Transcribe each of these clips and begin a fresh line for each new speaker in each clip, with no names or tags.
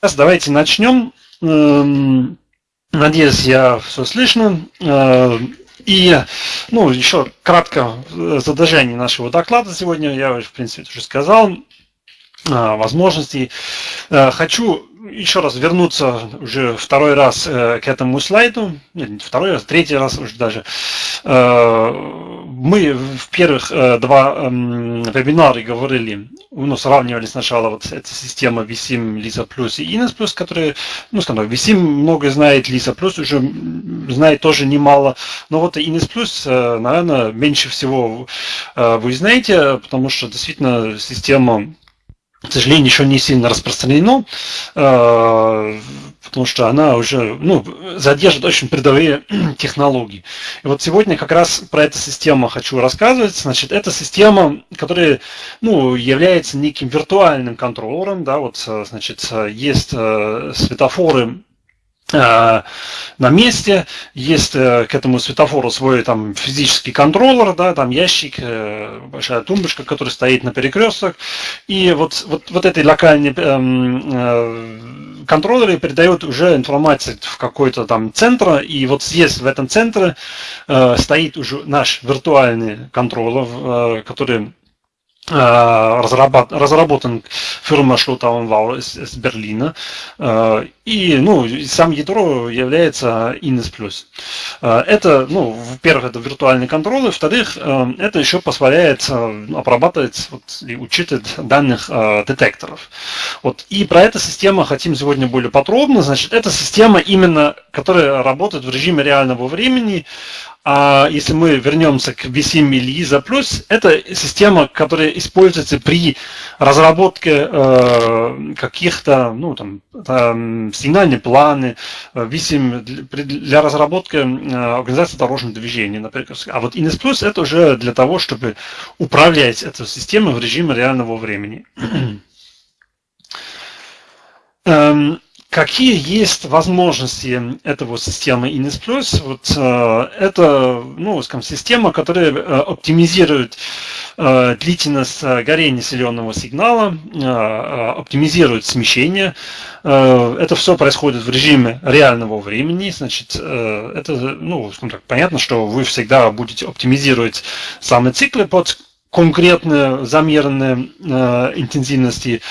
Сейчас давайте начнем. Эм, надеюсь, я все слышно. Э, и, ну, еще кратко задержание нашего доклада сегодня, я, в принципе, уже сказал, возможностей. Э, хочу еще раз вернуться уже второй раз э, к этому слайду, нет, второй раз, третий раз уже даже. Э, мы в первых э, два эм, вебинара говорили, ну, сравнивали сначала вот эта система V7, Lisa Plus и Ines Plus, которые, ну, скажем так, V7 много знает, Lisa Plus уже знает тоже немало, но вот Ines Plus, наверное, меньше всего вы знаете, потому что действительно система к сожалению, еще не сильно распространено, э, потому что она уже ну, задержит очень передовые технологии. И вот сегодня как раз про эту систему хочу рассказывать. Значит, это система, которая ну, является неким виртуальным контроллером. Да, вот, значит, есть э, светофоры Э, на месте, есть э, к этому светофору свой там физический контроллер, да, там ящик, э, большая тумбочка, которая стоит на перекресток, и вот, вот, вот этой локальной эм, контроллере передает уже информацию в какой-то там центр, и вот здесь в этом центре стоит уже наш виртуальный контроллер, который Э, разработан фирма Шлутаунвау из, из Берлина. Э, и ну, сам ядро является Ines+. Э, это, ну, во-первых, это виртуальный контроль, во-вторых, это еще позволяет обрабатывать вот, и учитывать данных детекторов. Вот. И про эту систему хотим сегодня более подробно. Значит, это система именно, которая работает в режиме реального времени, а если мы вернемся к V7 или ISA+, это система, которая используется при разработке э, каких-то, ну, там, там, сигнальные планы, V7 для, для разработки э, организации дорожного движения, например. А вот INES Plus это уже для того, чтобы управлять этой системой в режиме реального времени. Какие есть возможности этого системы Ines Plus? Вот, э, это ну, скажем, система, которая э, оптимизирует э, длительность горения зеленого сигнала, оптимизирует смещение. Это все происходит в режиме реального времени. Значит, это ну, скажем так, понятно, что вы всегда будете оптимизировать самые циклы под конкретные замеренные э, интенсивности,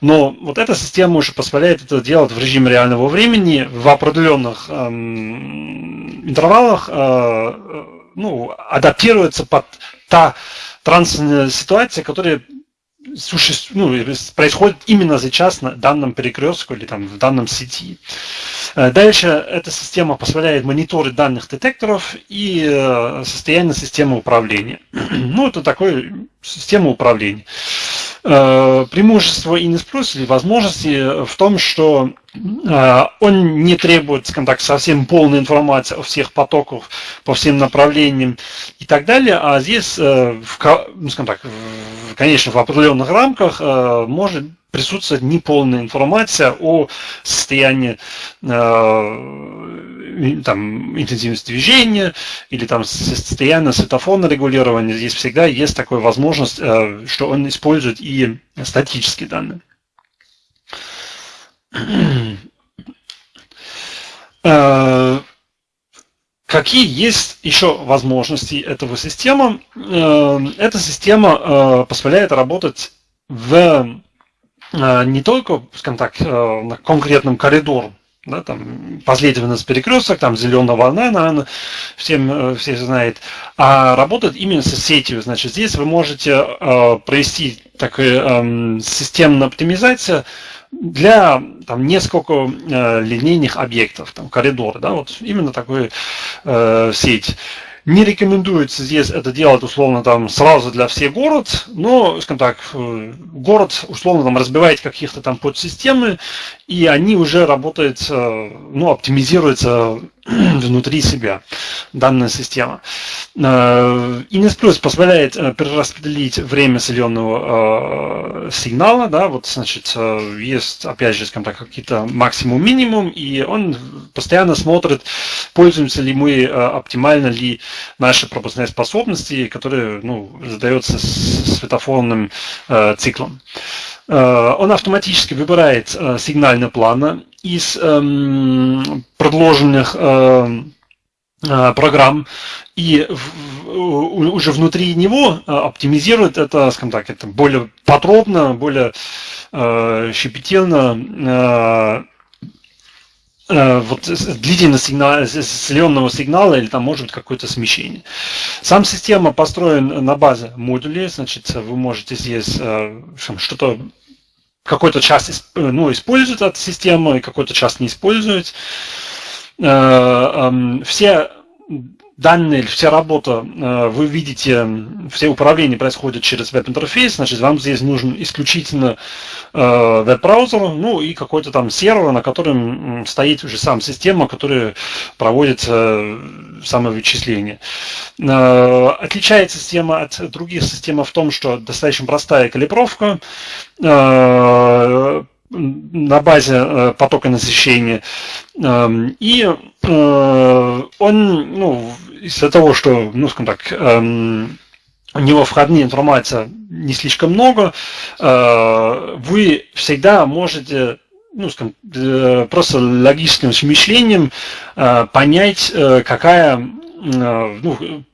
но вот эта система уже позволяет это делать в режиме реального времени в определенных э, интервалах, э, ну, адаптируется под та трансная ситуация, которая ну, происходит именно сейчас на данном перекрестку или там в данном сети. Э, дальше эта система позволяет мониторить данных детекторов и э, состояние системы управления. Ну, это такая система управления. Э, преимущество Ines Plus или возможности в том, что он не требует, скажем так, совсем полной информации о всех потоках по всем направлениям и так далее, а здесь, в, ну, скажем так, конечно, в определенных рамках может присутствует неполная информация о состоянии э, там, интенсивности движения или там состояние светофона регулирования. Здесь всегда есть такая возможность, э, что он использует и статические данные. Э, какие есть еще возможности этого системы? Э, эта система позволяет работать в Э, не только, скажем так, э, на конкретном коридоре, да, там последовательность перекресток, там зеленая волна, наверное, всем э, все знают, а работает именно с сетью. Значит, здесь вы можете э, провести такую э, системную оптимизацию для там несколько э, линейных объектов, там коридор, да, вот именно такой э, сеть. Не рекомендуется здесь это делать условно там сразу для всех город, но, скажем так, э, город условно там разбивает каких-то там подсистемы, и они уже работают, э, ну, оптимизируются внутри себя данная система. Ines Plus позволяет перераспределить время соленого сигнала, да, вот, значит, есть, опять же, скажем так, какие-то максимум-минимум, и он постоянно смотрит, пользуемся ли мы, оптимально ли наши пропускные способности, которые, ну, задается светофорным циклом. Он автоматически выбирает сигнальный план из эм, предложенных эм, э, программ и уже внутри него э, оптимизирует это, скажем так, это более подробно, более э, щепетильно вот длительность сигнала, зеленого сигнала или там может быть какое-то смещение. Сам система построена на базе модулей, значит, вы можете здесь что-то какой-то час ну, использует эту систему, и какой-то час не использует. Э, все данные, вся работа, э, вы видите, все управления происходят через веб-интерфейс, значит, вам здесь нужен исключительно э, веб-браузер, ну и какой-то там сервер, на котором стоит уже сам система, которая проводит э, самовычисление. Отличается система от других систем в том, что достаточно простая калибровка, на базе потока насыщения. Эм, и он, ну, из-за того, что, ну, скажем так, эм, у него входная информация не слишком много, э, вы всегда можете ну, скажем, просто логическим смышлением понять, какая ну,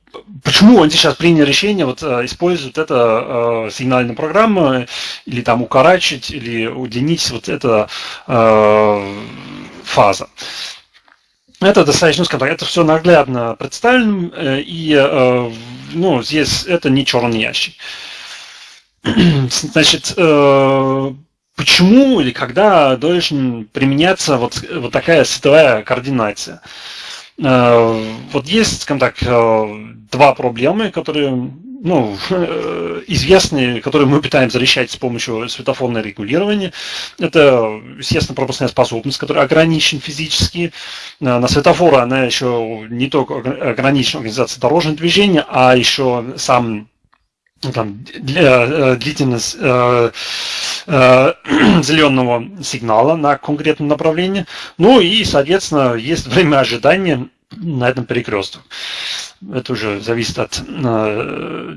почему они сейчас приняли решение вот э, использовать это э, сигнальную программу или там укорачивать или удлинить вот эта э, фаза. Это достаточно, скажем так, это все наглядно представлено, э, и э, ну, здесь это не черный ящик. Значит, э, почему или когда должен применяться вот, вот такая световая координация? Вот есть, скажем так, два проблемы, которые ну, известные, которые мы пытаемся решать с помощью светофорного регулирования. Это, естественно, пропускная способность, которая ограничена физически. Э, на светофоры она еще не только ограничена организацией дорожного движения, а еще сам ну, там, для, длительность э, э, зеленого сигнала на конкретном направлении. Ну и, соответственно, есть время ожидания на этом перекрестке. Это уже зависит от э,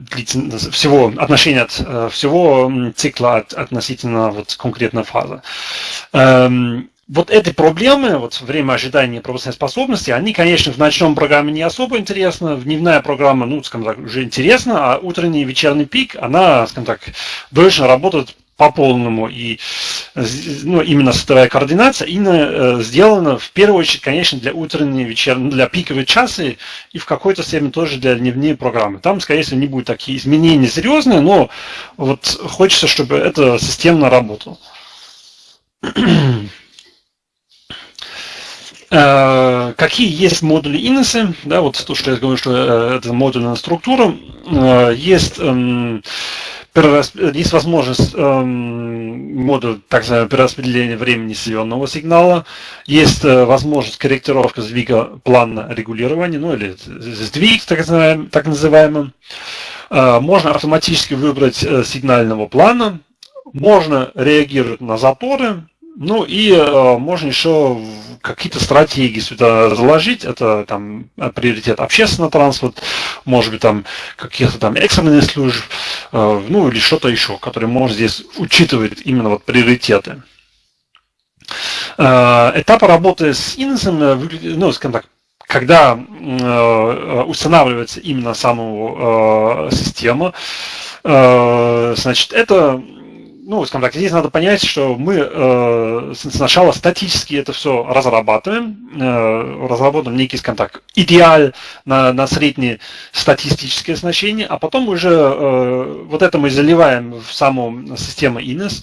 всего отношения от э, всего цикла от, относительно вот конкретной фазы. Эм, вот эти проблемы, вот время ожидания пропускной способности, они, конечно, в ночном программе не особо интересны, в дневная программа, ну, скажем так, уже интересна, а утренний и вечерний пик, она, скажем так, должна работать по полному. И ну, именно световая координация именно э, сделана в первую очередь, конечно, для утренней, вечерней, для пиковой часы и в какой-то степени тоже для дневной программы. Там, скорее всего, не будут такие изменения серьезные, но вот хочется, чтобы это системно работало. Э, какие есть модули иносы? Да, вот то, что я говорю, что э, это модульная структура. Есть эм, есть возможность эм, модуль так называемого перераспределения времени зеленого сигнала, есть э, возможность корректировки сдвига плана регулирования, ну или сдвиг так называемый, так называемый. Э, можно автоматически выбрать э, сигнального плана, можно реагировать на заторы, ну и э, можно еще какие-то стратегии сюда заложить. Это там приоритет общественного транспорта, может быть там каких-то там экстренных служб, э, ну или что-то еще, которое можно здесь учитывать именно вот приоритеты. Э, этапы работы с инсом, э, ну, скажем так, когда э, устанавливается именно саму э, систему, э, значит, это ну, скажем так, здесь надо понять, что мы э, сначала статически это все разрабатываем, э, разработаем некий, скажем так, идеал на, на среднее статистическое значение, а потом уже э, вот это мы заливаем в саму систему INES,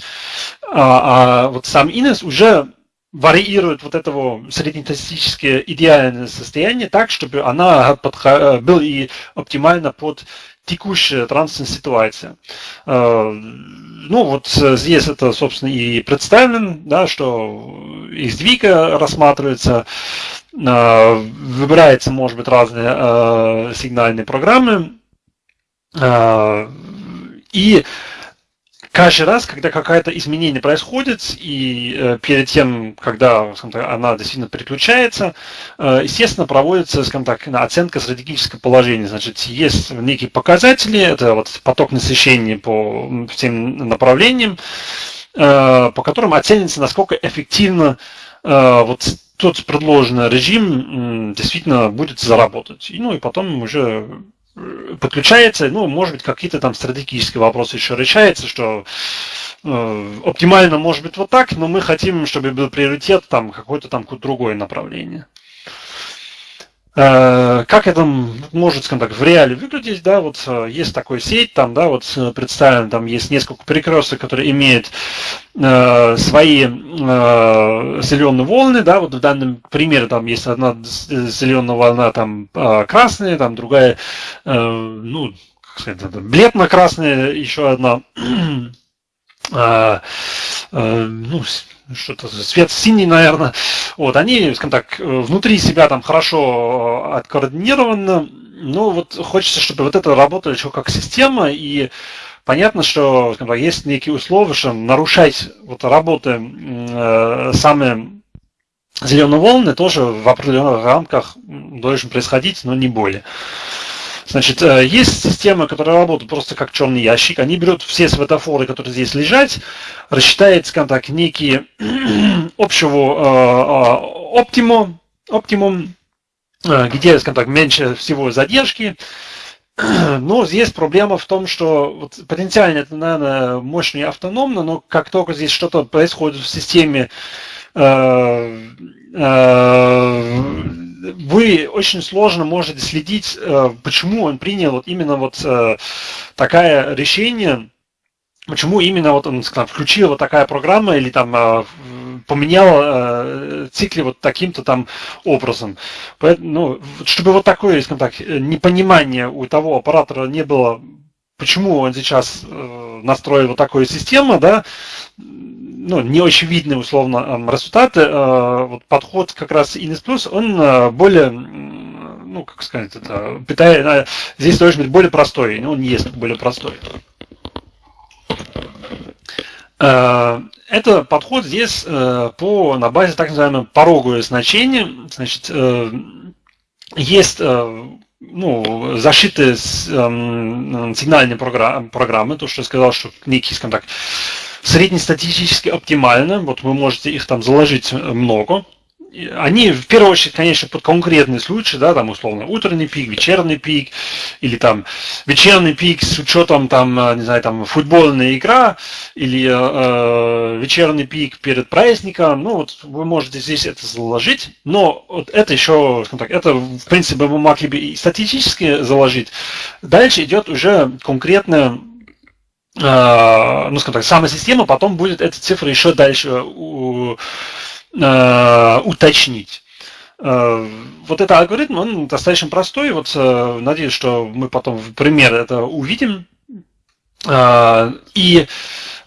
а, а вот сам INES уже варьирует вот этого среднестатистическое идеальное состояние так, чтобы она подх... был и оптимально под текущая транспортная ситуация. Ну, вот здесь это, собственно, и представлено, да, что из двига рассматривается, выбирается, может быть, разные сигнальные программы, и каждый раз, когда какое-то изменение происходит, и э, перед тем, когда так, она действительно переключается, э, естественно, проводится скажем так, оценка стратегического положения. Значит, есть некие показатели, это вот поток насыщения по всем направлениям, э, по которым оценится, насколько эффективно э, вот тот предложенный режим действительно будет заработать. И, ну и потом уже подключается, ну, может быть, какие-то там стратегические вопросы еще решаются, что э, оптимально может быть вот так, но мы хотим, чтобы был приоритет там какое-то там другое направление. Э, как это может, скажем так, в реале выглядеть, да, вот э, есть такой сеть, там, да, вот э, представлен, там есть несколько перекресток, которые имеют э, свои э, зеленые волны, да, вот в данном примере там есть одна зеленая волна, там красная, там другая, э, ну, как сказать, бледно-красная, еще одна, ну, что-то свет синий, наверное. Вот, они, скажем так, внутри себя там хорошо э, откоординированы. Ну, вот хочется, чтобы вот это работало еще как система, и понятно, что скажем так, есть некие условия, что нарушать вот работы э, самые зеленые волны тоже в определенных рамках должен происходить, но не более. Значит, э, есть система, которая работает просто как черный ящик. Они берут все светофоры, которые здесь лежат, рассчитает, скажем так, некий общего э, оптимум, оптимум, э, где, скажем так, меньше всего задержки. Но здесь проблема в том, что вот, потенциально это, наверное, мощно и автономно, но как только здесь что-то происходит в системе, э, э, вы очень сложно можете следить, э, почему он принял вот именно вот э, такое решение, почему именно вот он скажем, включил вот такая программа или там э, поменял цикли вот таким-то там образом. Поэтому, ну, чтобы вот такое, скажем так, непонимание у того оператора не было, почему он сейчас настроил вот такую систему, да, ну, не очень видны условно результаты, э, вот подход как раз Innes Plus, он э, более, ну, как сказать, это, питает, э, здесь должен быть более простой, но он не есть более простой. Это подход здесь по, на базе так называемого порогового значения. Значит, есть ну, защиты сигнальные программы, то, что я сказал, что некий, скажем так, среднестатистически оптимально, вот вы можете их там заложить много, они в первую очередь, конечно, под конкретный случай, да, там условно утренний пик, вечерний пик, или там вечерний пик с учетом там, э, не знаю, там футбольная игра, или э, э вечерний пик перед праздником, ну вот вы можете здесь это заложить, но вот это еще, так, это в принципе вы могли бы и статистически заложить. Дальше идет уже конкретно Э, ну, скажем так, сама система потом будет эти цифры еще дальше э, уточнить. Э, вот этот алгоритм, он достаточно простой. Вот надеюсь, что мы потом в пример это увидим. И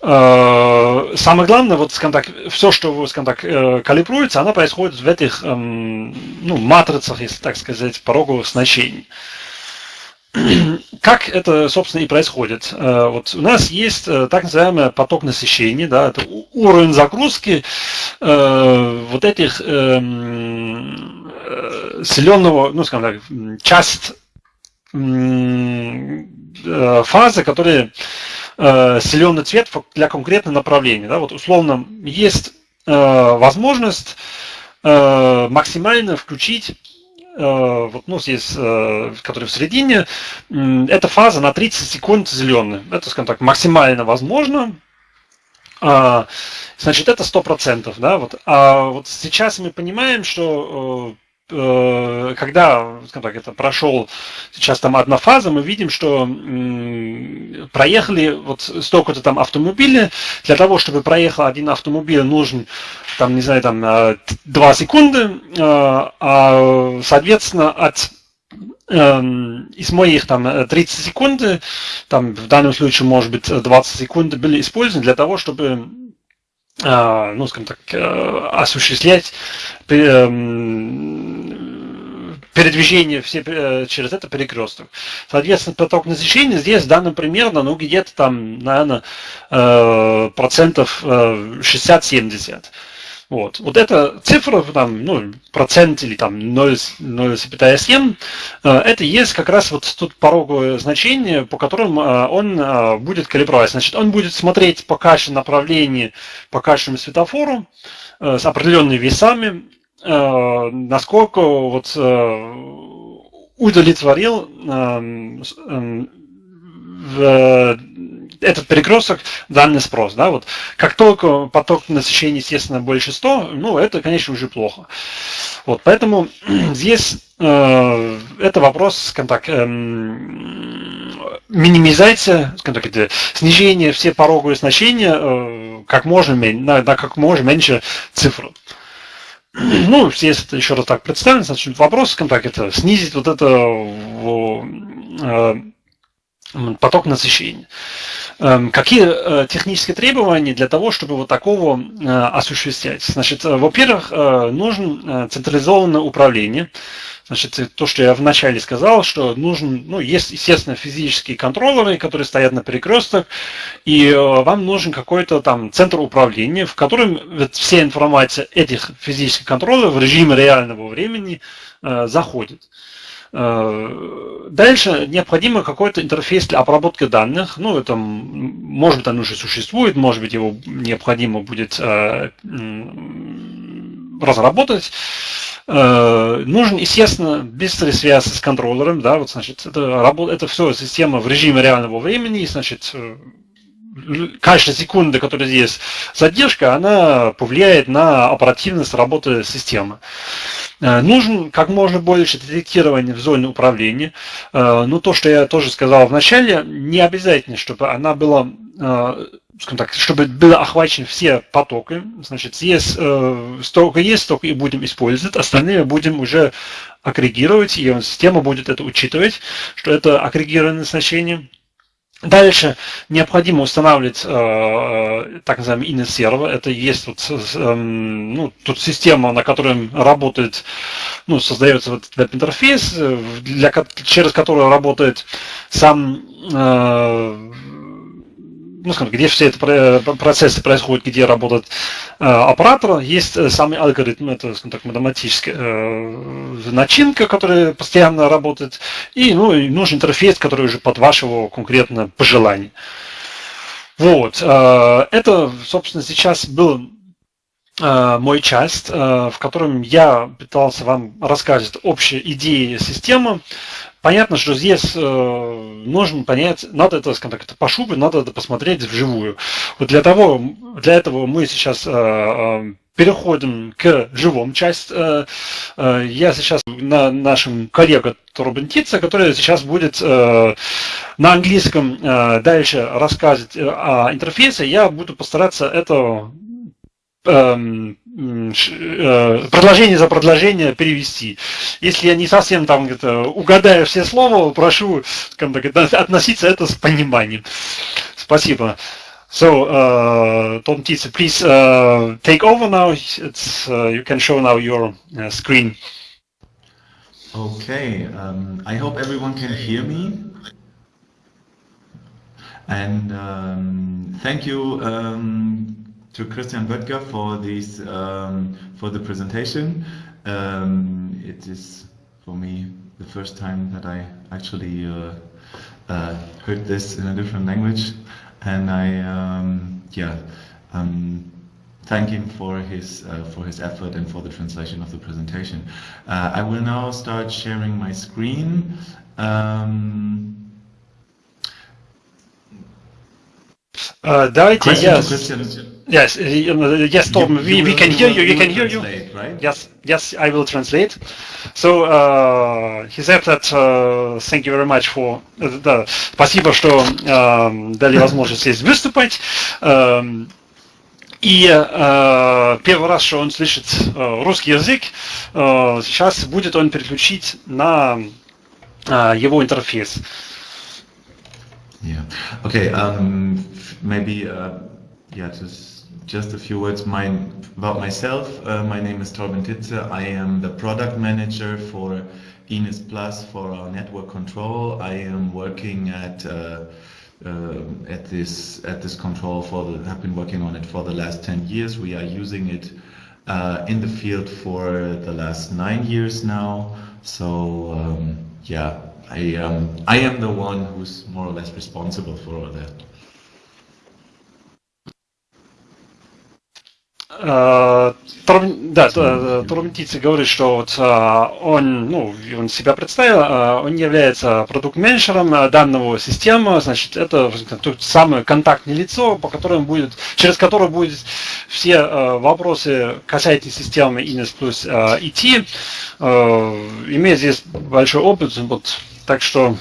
самое главное, вот, скажем так, все, что, скажем так, калибруется, оно происходит в этих, эм, ну, матрицах, если так сказать, пороговых значений. Как это, собственно, и происходит? Э, вот у нас есть э, так называемый поток насыщения, да, это уровень загрузки э, вот этих эм, зеленого, ну, скажем так, часть фазы, которые зеленый цвет для конкретного направления. Да, вот условно есть возможность максимально включить вот, ну, здесь, э, который в середине, эта фаза на 30 секунд зеленая. Это, скажем так, максимально возможно. А, значит, это 100%. Да, вот. А вот сейчас мы понимаем, что э, Э, когда, скажем так, это прошел сейчас там одна фаза, мы видим, что проехали вот столько-то там автомобилей. Для того, чтобы проехал один автомобиль, нужен там, не знаю, там 2 э, секунды, э, а, соответственно, от эм, из моих там 30 секунд, там в данном случае может быть 20 секунд были использованы для того, чтобы э, ну, скажем так, э, осуществлять эм, передвижение все э, через это перекресток. Соответственно, поток насыщения здесь данным примерно, ну, где-то там, наверное, процентов 60-70. Вот. вот эта цифра, там, ну, процент или там 0,7, э, это есть как раз вот тут пороговое значение, по которым э, он э, будет калибровать. Значит, он будет смотреть по каше направлении, по кашему светофору с определенными весами, насколько вот удовлетворил эм, эм, в этот перекресток данный спрос. Да, вот. Как только поток насыщения, естественно, больше 100, ну, это, конечно, уже плохо. Вот, поэтому здесь э, это вопрос, скажем так, э, минимизация, скажем так, это снижение все пороговые значения э, как можно, на, на как можно меньше цифр. Ну, если это еще раз так представлено, значит, вопрос, скажем так, это снизить вот это э, поток насыщения. Эм, какие э, технические требования для того, чтобы вот такого э, осуществлять? Значит, во-первых, нужно централизованное управление. Значит, то, что я вначале сказал, что нужен, ну, есть, естественно, физические контроллеры, которые стоят на перекрестках, и вам нужен какой-то там центр управления, в котором вся информация этих физических контроллеров в режиме реального времени заходит. Э, дальше необходимо какой-то интерфейс для обработки данных. Ну, это, может быть, он уже существует, может быть, его необходимо будет э, разработать. Э, нужен, естественно, быстрый связь с контроллером, да, вот, значит, это, это все система в режиме реального времени, значит, каждая секунда, которая здесь задержка, она повлияет на оперативность работы системы. Э, нужен как можно больше детектирования в зоне управления. Э, ну, то, что я тоже сказал в начале, не обязательно, чтобы она была э, скажем так, чтобы было охвачены все потоки. Значит, есть, столько есть, столько и будем использовать, остальные будем уже агрегировать, и система будет это учитывать, что это агрегированное значение. Дальше необходимо устанавливать э, э так называемый init сервер. Это есть вот, э, ну, тут система, на которой работает, ну, создается вот веб-интерфейс, э, для, через который работает сам э, ну, скажем, где все эти процессы происходят, где работает э, оператор, есть э, самый алгоритм, это, скажем так, математическая э, начинка, которая постоянно работает, и, ну, и нужен интерфейс, который уже под вашего конкретно пожелания. Вот, э, это, собственно, сейчас был э, мой часть, э, в котором я пытался вам рассказать общие идеи системы. Понятно, что здесь э, нужно понять, надо это, скажем так, пошубы, надо это посмотреть вживую. Вот для того, для этого мы сейчас э, э, переходим к живому части. Э, э, я сейчас на нашем коллега Торбентица, который сейчас будет э, на английском э, дальше рассказывать э, о интерфейсе. Я буду постараться это э, предложение за предложение перевести. Если я не совсем там где-то угадаю все слова, прошу так, относиться это с пониманием. Спасибо. So, uh, Tom Tietze, please uh, take over now. It's, uh, you can show now your uh, screen.
Okay, um, I hope everyone can hear me. And um, thank you um, to Christian Böttger for this um, for the presentation. Um, it is for me the first time that I actually uh, uh, heard this in a different language, and I um, yeah um, thank him for his uh, for his effort and for the translation of the presentation. Uh, I will now start sharing my screen. Um,
Uh, давайте я... Yes, yes, Tom, we, we can hear you, you can hear you. Right? Yes, yes, I will translate. So, uh, he said that, uh, thank you very much for, uh, да, спасибо, что uh, дали возможность здесь выступать. Uh, и э, первый раз, что он слышит э, русский язык, э, сейчас будет он переключить на его интерфейс.
Yeah. Okay. Um, maybe uh, yeah. Just just a few words my, about myself. Uh, my name is Torben Titze. I am the product manager for Ines Plus for our network control. I am working at uh, uh, at this at this control for the have been working on it for the last 10 years. We are using it uh, in the field for the last nine years now. So um, yeah, I um, I am the one who's more or less responsible for all that.
Да, Турмтицы говорит, что вот он, ну, он себя представил, он является продукт-менеджером данного системы, значит, это то самое контактное лицо, по которому будет, через которое будет все вопросы касательно системы Ines Plus идти, имеет здесь большой опыт, вот, так что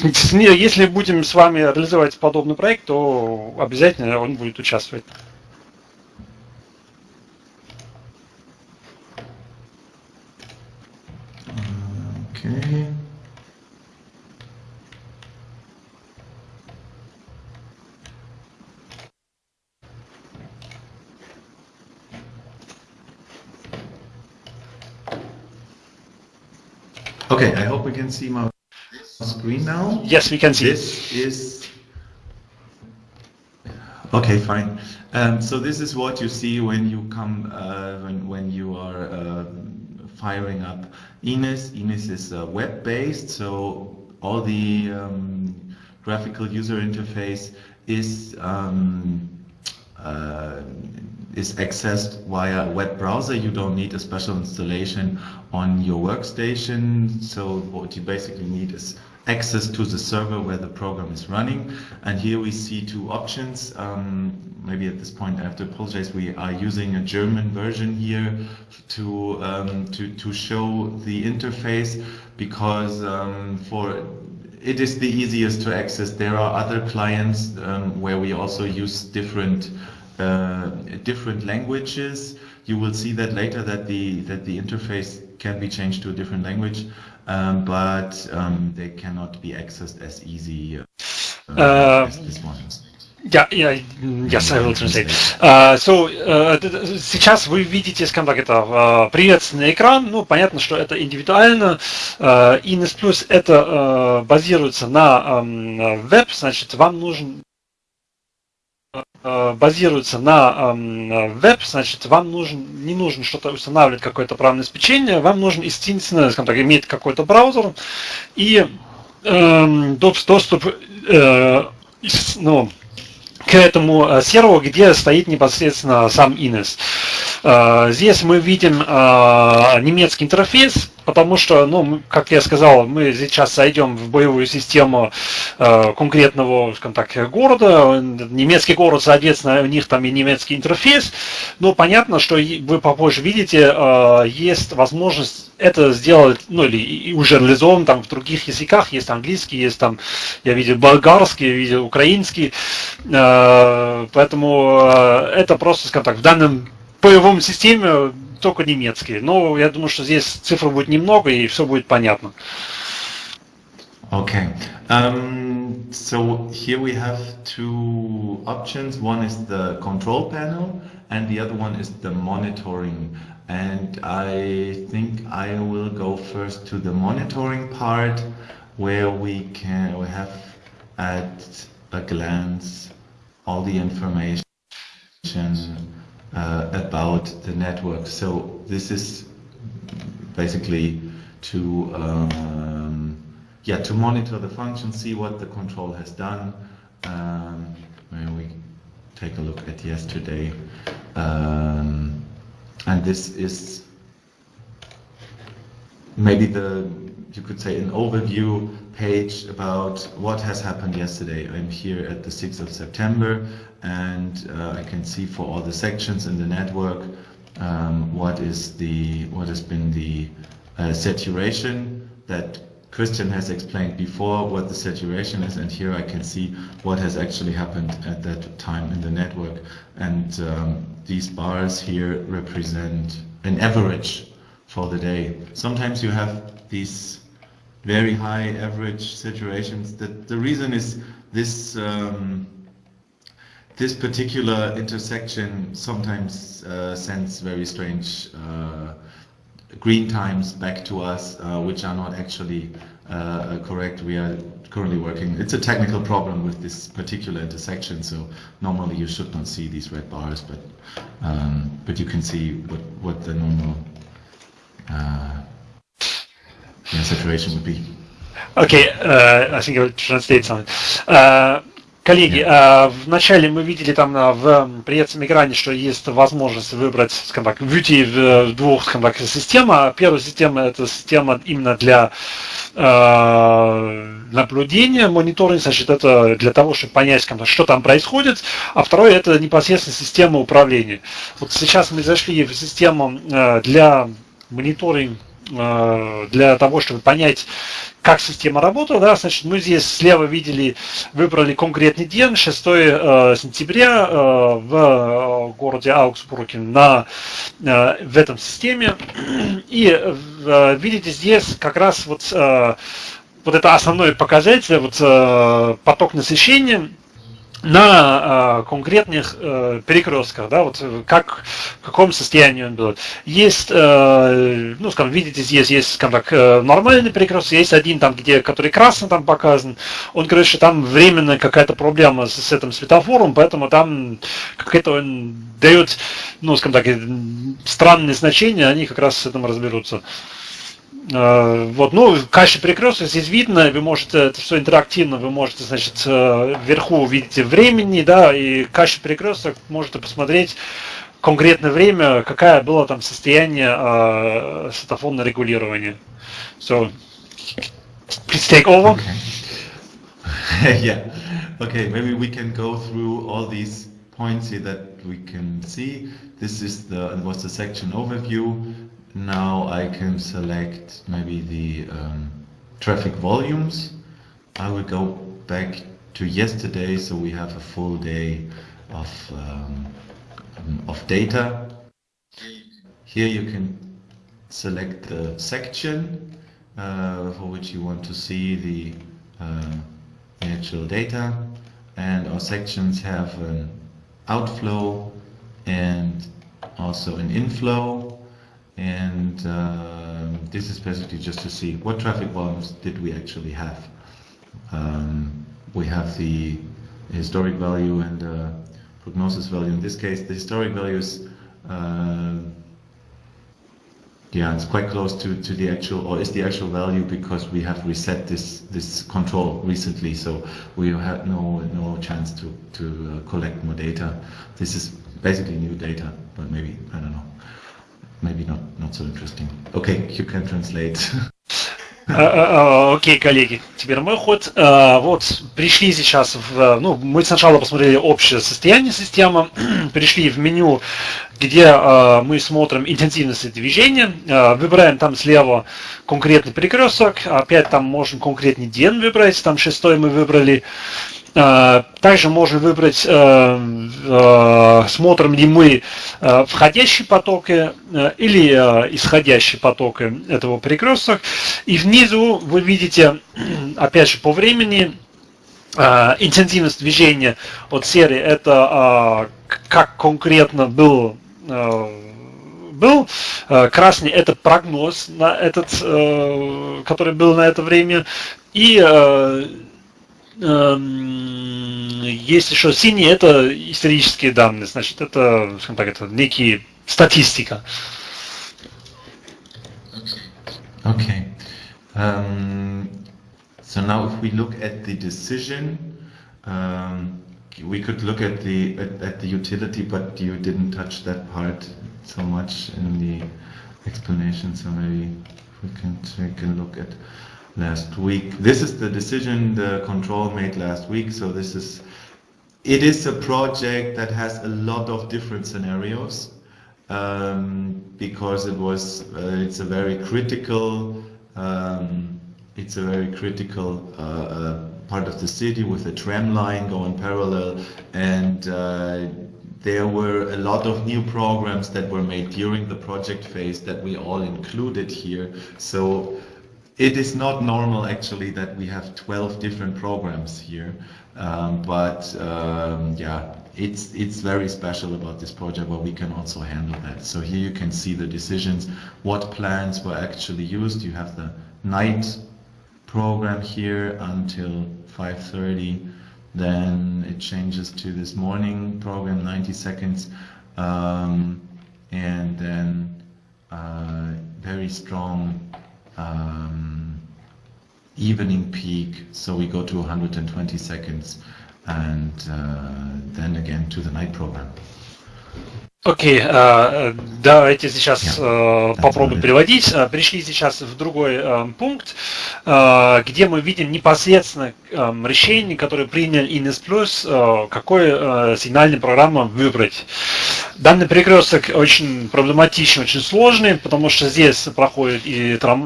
если будем с вами реализовать подобный проект, то обязательно он будет участвовать.
Okay. Okay, I hope we can see my screen now.
Yes, we can see.
This is okay. Fine. Um, so this is what you see when you come uh, when when you are uh, firing up Ines. Ines is uh, web-based, so all the um, graphical user interface is um, uh, is accessed via a web browser. You don't need a special installation on your workstation. So what you basically need is access to the server where the program is running. And here we see two options. Um, maybe at this point I have to apologize. We are using a German version here to um, to to show the interface because um, for it is the easiest to access. There are other clients um, where we also use different uh, different languages. You will see that later that the that the interface can be changed to a different language, um, but um, they cannot be accessed as easy uh, uh, as this one.
Yeah, yeah, yes, I will translate. Uh, so, uh, сейчас вы видите, скажем так, это uh, приветственный экран. Ну, понятно, что это индивидуально. Uh, Ines Plus это uh, базируется на um, веб, значит, вам нужен базируется на веб, значит, вам нужен, не нужно что-то устанавливать, какое-то правное обеспечение, вам нужен единственное, скажем так, иметь какой-то браузер и э, доступ э, ну, к этому э, серверу, где стоит непосредственно сам Ines. Э, здесь мы видим э, немецкий интерфейс, потому что, ну, как я сказал, мы сейчас зайдем в боевую систему конкретного, скажем так, города. Немецкий город, соответственно, у них там и немецкий интерфейс. Но понятно, что вы попозже видите, есть возможность это сделать, ну, или уже реализован там в других языках. Есть английский, есть там, я видел болгарский, я видел украинский. Поэтому это просто, скажем так, в данном боевом системе только немецкие. Но я думаю, что здесь цифр будет немного и все будет понятно.
Okay. Um, so here we have two options. One is the control panel and the other one is the monitoring. And I think I will go first to the monitoring part where we can we have at a glance all the information uh, about the network. So this is basically to um, yeah to monitor the function, see what the control has done. Um, we take a look at yesterday, um, and this is maybe the you could say an overview page about what has happened yesterday. I'm here at the 6th of September and uh, I can see for all the sections in the network um, what is the what has been the uh, saturation that Christian has explained before what the saturation is and here I can see what has actually happened at that time in the network and um, these bars here represent an average for the day. Sometimes you have these very high average situations. The, the reason is this um, this particular intersection sometimes uh, sends very strange uh, green times back to us, uh, which are not actually uh, correct. We are currently working. It's a technical problem with this particular intersection, so normally you should not see these red bars, but um, but you can see what what the normal uh, yeah, situation would be.
Okay, uh, I think I will translate something. Коллеги, э, вначале мы видели там на, в приятном экране, что есть возможность выбрать, скажем так, выйти в двух, скажем так, система. Первая система это система именно для э, наблюдения, мониторинга, значит, это для того, чтобы понять, скажем так, что там происходит. А второе это непосредственно система управления. Вот сейчас мы зашли в систему э, для мониторинга э, для того, чтобы понять, как система работала, да, значит, мы здесь слева видели, выбрали конкретный день, 6 э, сентября э, в э, городе Аугсбурге на, э, в этом системе. И э, видите здесь как раз вот, э, вот это основной показатель, вот э, поток насыщения, на э, конкретных э, перекрестках, да, вот как в каком состоянии он был. Есть, э, ну, скажем, видите, здесь есть, скажем так, э, нормальный перекресток, есть один там, где, который красно там показан. Он что там временная какая-то проблема с, с этим светофором, поэтому там какое-то он дает, ну, скажем так, странные значения, они как раз с этим разберутся. Вот, ну, качество перекрестка здесь видно, вы можете, это все интерактивно, вы можете, значит, вверху видите времени, да, и качество перекресток можете посмотреть конкретное время, какое было там состояние э, светофонного регулирования. So, please take over.
Okay. yeah. Okay, maybe we can go through all these points here that we can see. This is the was the section overview. Now I can select maybe the um, traffic volumes. I will go back to yesterday so we have a full day of, um, of data. Here you can select the section uh, for which you want to see the, uh, the actual data and our sections have an outflow and also an inflow and um, this is basically just to see what traffic volumes did we actually have. Um, we have the historic value and uh, prognosis value. In this case, the historic value is uh, yeah, it's quite close to, to the actual, or is the actual value because we have reset this this control recently, so we had no no chance to to uh, collect more data. This is basically new data, but maybe I don't know. Maybe not, not so interesting. Okay, you can translate.
Окей, okay, коллеги, теперь мой ход. Вот, пришли сейчас в... Ну, мы сначала посмотрели общее состояние системы, пришли в меню, где мы смотрим интенсивность движения, выбираем там слева конкретный перекресток, опять там можем конкретный день выбрать, там шестой мы выбрали, также можно выбрать, смотрим ли мы входящие потоки или исходящие потоки этого перекрестка. И внизу вы видите, опять же, по времени, интенсивность движения от серии, это как конкретно был был. Красный это прогноз на этот, который был на это время. И есть еще синие, это исторические данные, значит, это, скажем так, это некие статистика.
Okay. Um, so now if we look at the decision, um, we could look at the at, at the utility, but you didn't touch that part so much in the explanation. So maybe we can take a look at last week. This is the decision the control made last week. So this is, it is a project that has a lot of different scenarios um, because it was, uh, it's a very critical, um, it's a very critical uh, uh, part of the city with a tram line going parallel and uh, there were a lot of new programs that were made during the project phase that we all included here. So it is not normal actually that we have 12 different programs here, um, but um, yeah, it's it's very special about this project where we can also handle that. So here you can see the decisions, what plans were actually used. You have the night program here until 5.30, then it changes to this morning program, 90 seconds, um, and then uh, very strong um, evening peak, so we go to 120 seconds, and uh, then again to the night program.
Окей, okay, давайте сейчас yeah. попробуем переводить. Пришли сейчас в другой пункт, где мы видим непосредственно решение, которое принял Ines Plus, какой сигнальной программу выбрать. Данный перекресток очень проблематичный, очень сложный, потому что здесь проходит и трам,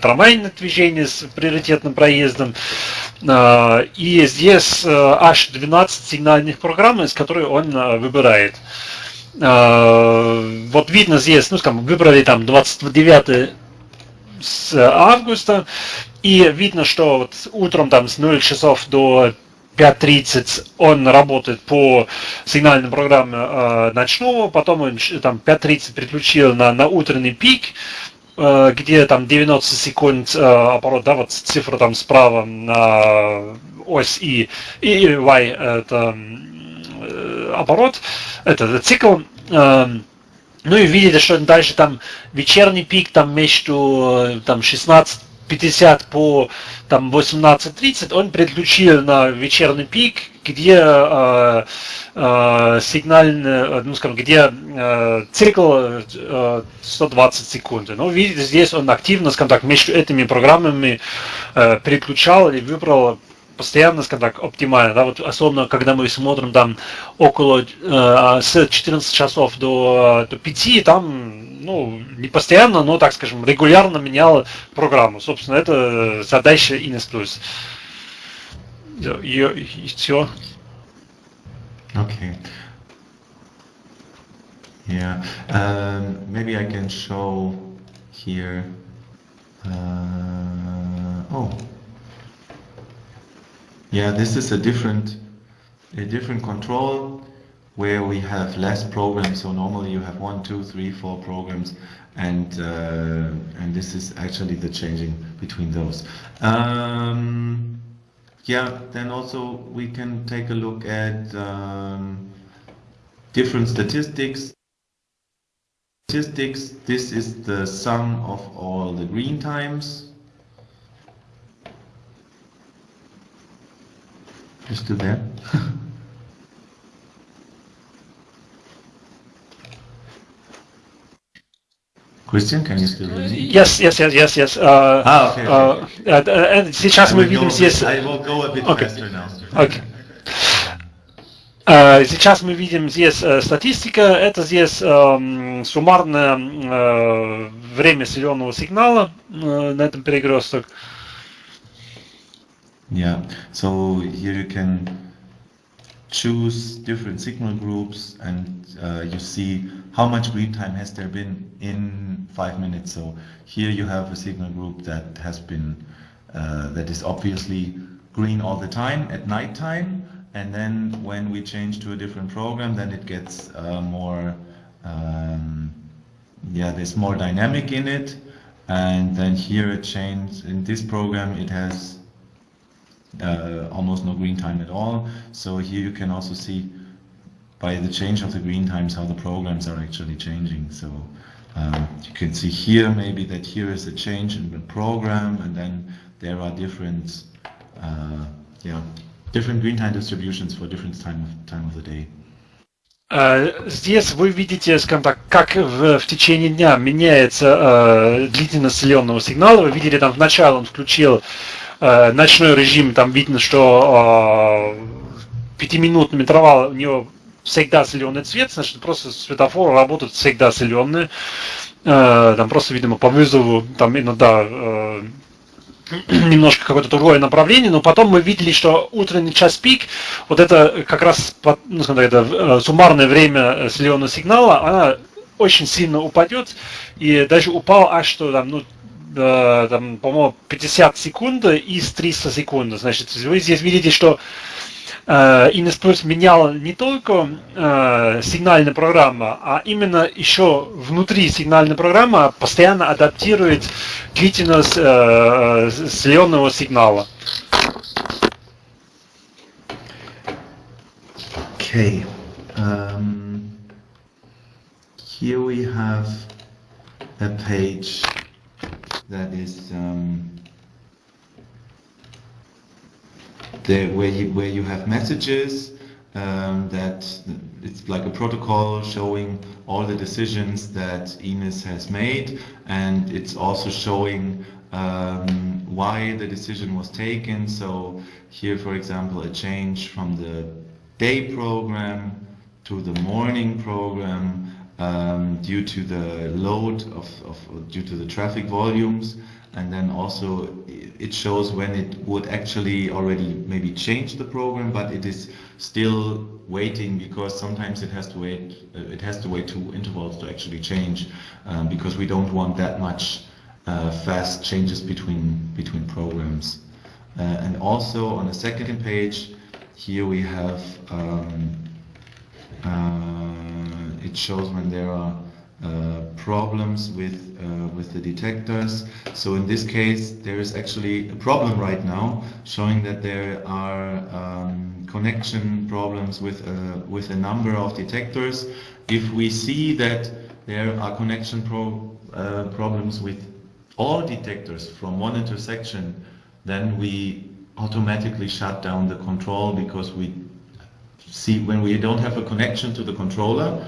трамвайное движение с приоритетным проездом, и здесь аж 12 сигнальных программ, из которых он выбирает. Э, вот видно здесь, ну, скажем, выбрали там 29 с августа, и видно, что вот утром там с 0 часов до 5.30 он работает по сигнальной программе э, ночного, потом он там 5.30 переключил на, на утренний пик, э, где там 90 секунд э, оборот, да, вот цифра там справа на ось И, и Y это оборот, это цикл. Эм, ну и видите, что дальше там вечерний пик там между э, там 16 50 по там 18.30 он переключил на вечерний пик, где э, э, сигнальный, ну скажем, где э, цикл э, 120 секунд. Ну, видите, здесь он активно, скажем так, между этими программами э, переключал и выбрал постоянно, скажем так, оптимально, да, вот особенно когда мы смотрим там около э, с 14 часов до, до 5, там, ну, не постоянно, но, так скажем, регулярно менял программу. Собственно, это задача Ines Plus. И, все.
Okay. Yeah. Um, maybe I can show here. Uh, oh. Yeah, this is a different, a different control where we have less programs. So normally you have one, two, three, four programs, and uh, and this is actually the changing between those. Um, yeah, then also we can take a look at um, different statistics. Statistics. This is the sum of all the green times You still there? Christian, can you still hear me?
Yes, yes, yes, yes, yes.
Uh, ah, okay. okay,
okay. Uh, uh, сейчас мы видим здесь...
I will go a bit okay. faster now.
Okay. Uh, сейчас мы видим здесь uh, статистика, это здесь uh, суммарное uh, время зеленого сигнала uh, на этом перекресток. Uh,
Yeah, so here you can choose different signal groups and uh, you see how much green time has there been in five minutes. So here you have a signal group that has been, uh, that is obviously green all the time at night time. And then when we change to a different program, then it gets uh, more, um, yeah, there's more dynamic in it. And then here it changed, in this program it has uh, almost no green time at all. So here you can also see by the change of the green times how the programs are actually changing. So um, you can see here maybe that here is a change in the program and then there are different uh, yeah, different green time distributions for different time of, time of the day.
Здесь вы видите, скажем так, как в, в течение дня меняется э, длительность зеленого сигнала. Вы видели там вначале он включил э, ночной режим, там видно, что э, пятиминутный интервал у него всегда зеленый цвет, значит, просто светофор работает всегда зеленый. Э, там просто, видимо, по вызову, там иногда э, немножко какое-то другое направление, но потом мы видели, что утренний час пик, вот это как раз ну, сказать, это э, суммарное время зеленого сигнала, она очень сильно упадет, и даже упал аж что там, ну, э, там, по-моему, 50 секунд из 300 секунд. Значит, вы здесь видите, что э, Inespulse менял не только э, сигнальная программа, а именно еще внутри сигнальной программы постоянно адаптирует длительность э, зеленого сигнала.
Okay. Um, here we have a page that is um, where you where you have messages um, that it's like a protocol showing all the decisions that Ines has made and it's also showing um, why the decision was taken. So here for example a change from the day program to the morning program um, due to the load of, of, due to the traffic volumes. And then also it shows when it would actually already maybe change the program but it is still waiting because sometimes it has to wait uh, it has to wait two intervals to actually change um, because we don't want that much uh, fast changes between between programs. Uh, and also on the second page here we have um, it shows when there are uh, problems with uh, with the detectors. So in this case, there is actually a problem right now, showing that there are um, connection problems with uh, with a number of detectors. If we see that there are connection pro uh, problems with all detectors from one intersection, then we automatically shut down the control because we see when we don't have a connection to the controller,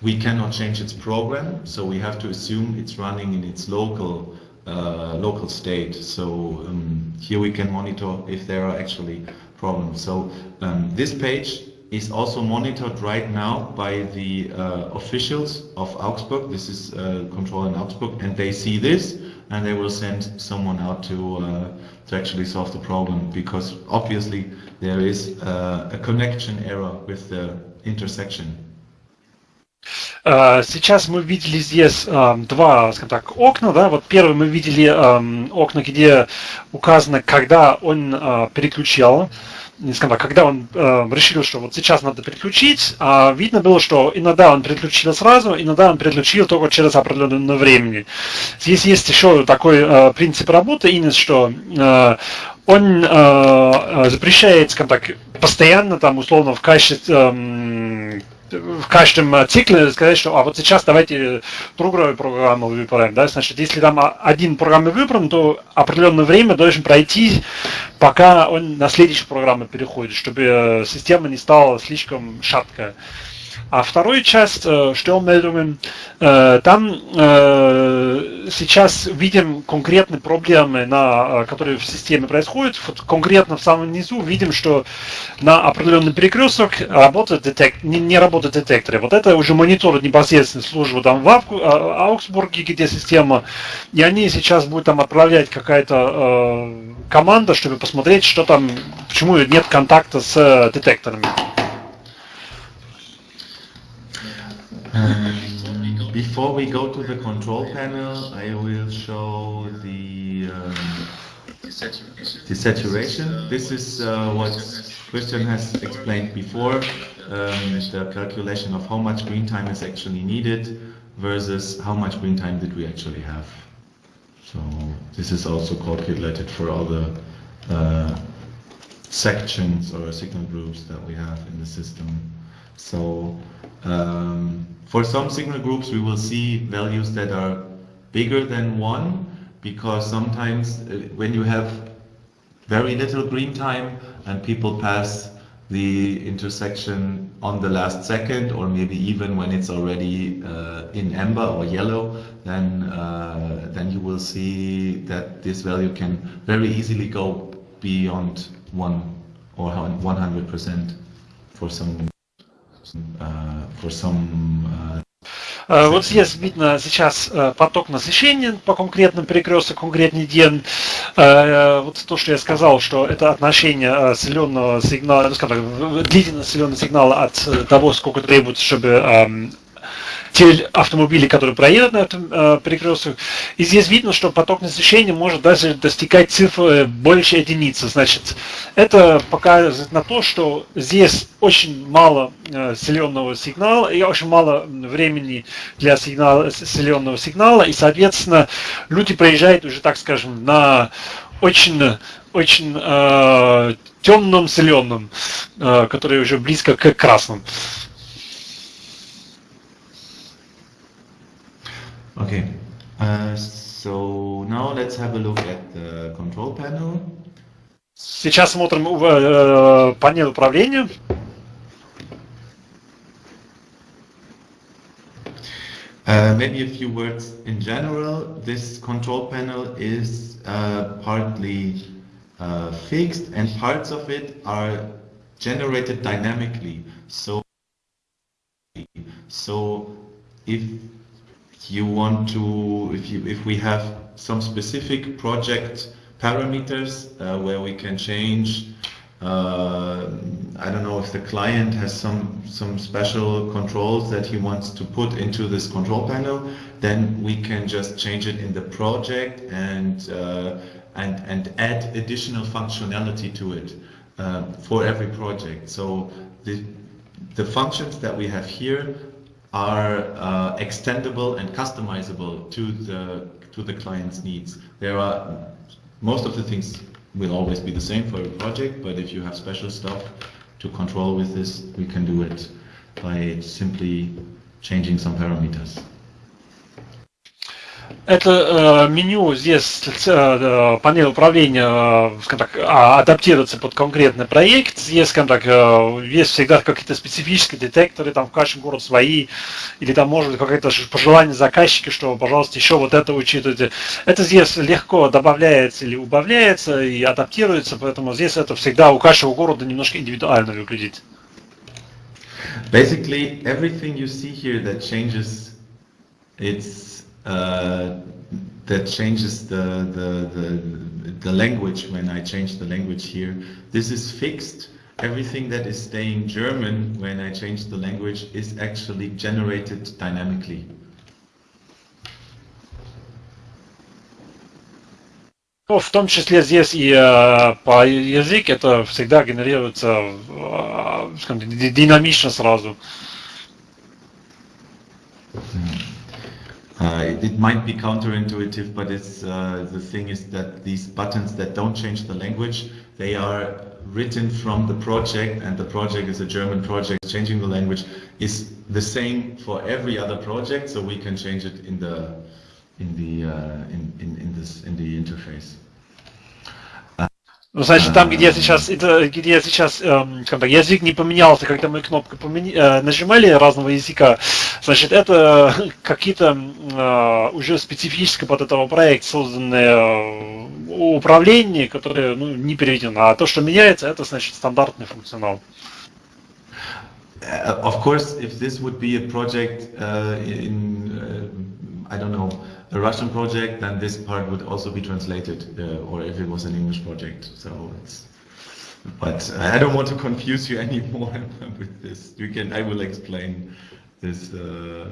we cannot change its program, so we have to assume it's running in its local uh, local state. So um, here we can monitor if there are actually problems. So um, this page is also monitored right now by the uh, officials of Augsburg. This is uh, control in Augsburg, and they see this, and they will send someone out to uh, to actually solve the problem because obviously there is uh, a connection error with the intersection.
Сейчас мы видели здесь два, скажем так, окна, да, вот первый мы видели окна, где указано, когда он переключал, Скажем так, когда он э, решил, что вот сейчас надо переключить, а видно было, что иногда он переключил сразу, иногда он переключил только через определенное время. Здесь есть еще такой э, принцип работы, Инес, что э, он э, запрещает, скажем так, постоянно там условно в качестве э, в каждом цикле сказать, что а вот сейчас давайте другую программу выбираем. Да? Значит, если там один программа выбран, то определенное время должен пройти, пока он на следующую программу переходит, чтобы система не стала слишком шаткая. А вторую часть Störmeldungen, там сейчас видим конкретные проблемы, на, которые в системе происходят. Вот конкретно в самом низу видим, что на определенный перекресток работает детек, не, не работают детекторы. Вот это уже мониторят непосредственно службу там в Аугсбурге, где система, и они сейчас будут там отправлять какая-то э, команда, чтобы посмотреть, что там, почему нет контакта с детекторами.
Um, before we go to the control panel, I will show the, um, the saturation. This is uh, what Christian has explained before, um, the calculation of how much green time is actually needed versus how much green time did we actually have. So this is also calculated for all the uh, sections or signal groups that we have in the system. So um, for some signal groups, we will see values that are bigger than one because sometimes uh, when you have very little green time and people pass the intersection on the last second or maybe even when it's already uh, in amber or yellow then uh, then you will see that this value can very easily go beyond one or 100% for some for some uh,
Вот здесь видно сейчас поток насыщения по конкретным перекресткам, конкретный день. Вот то, что я сказал, что это отношение зеленого сигнала, ну, скажем так, длительность зеленого сигнала от того, сколько требуется, чтобы те автомобили, которые проедут на этом э, перекрестке. И здесь видно, что поток насыщения может даже достигать цифры больше единицы. Значит, это показывает на то, что здесь очень мало э, селенного сигнала и очень мало времени для сигнала, селенного сигнала. И, соответственно, люди проезжают уже, так скажем, на очень очень э, темным зеленым, э, который уже близко к красному.
Okay, uh, so now let's have a look at the control panel.
Сейчас смотрим э, панель управления.
Uh, maybe a few words in general. This control panel is uh, partly uh, fixed and parts of it are generated dynamically. So, so if you want to, if you, if we have some specific project parameters uh, where we can change uh, I don't know if the client has some some special controls that he wants to put into this control panel, then we can just change it in the project and uh, and, and add additional functionality to it uh, for every project. So the, the functions that we have here are uh, extendable and customizable to the to the client's needs. There are most of the things will always be the same for a project, but if you have special stuff to control with this, we can do it by simply changing some parameters.
Это э, меню здесь, э, панель управления, э, так, а, адаптируется под конкретный проект. Здесь, скажем так, э, есть всегда какие-то специфические детекторы, там в каждом городе свои, или там может какое-то пожелание заказчика, что, пожалуйста, еще вот это учитывайте. Это здесь легко добавляется или убавляется и адаптируется, поэтому здесь это всегда у каждого города немножко индивидуально выглядит.
Basically, everything you see here that changes, it's uh, that changes the, the, the, the language when I change the language here. This is fixed. Everything that is staying German when I change the language is actually generated dynamically.
Ну, в том числе здесь и э, по язык это всегда генерируется э, скажем, динамично сразу.
Uh, it, might be counterintuitive, but it's uh, the thing is that these buttons that don't change the language, they are written from the project, and the project is a German project. Changing the language is the same for every other project, so we can change it in the in the uh, in, in in this in the interface.
Ну, значит, там, где сейчас, это, где сейчас эм, так, язык не поменялся, когда мы кнопку помени, э, нажимали разного языка, значит, это какие-то э, уже специфические под этого проекта созданные э, управления, которые ну, не переведены. А то, что меняется, это, значит, стандартный функционал.
Uh, of course, if this would be a project uh, in, uh, I don't know, a Russian project, then this part would also be translated, uh, or if it was an English project. So it's, but I don't want to confuse you anymore with this. You can, I will explain this, uh,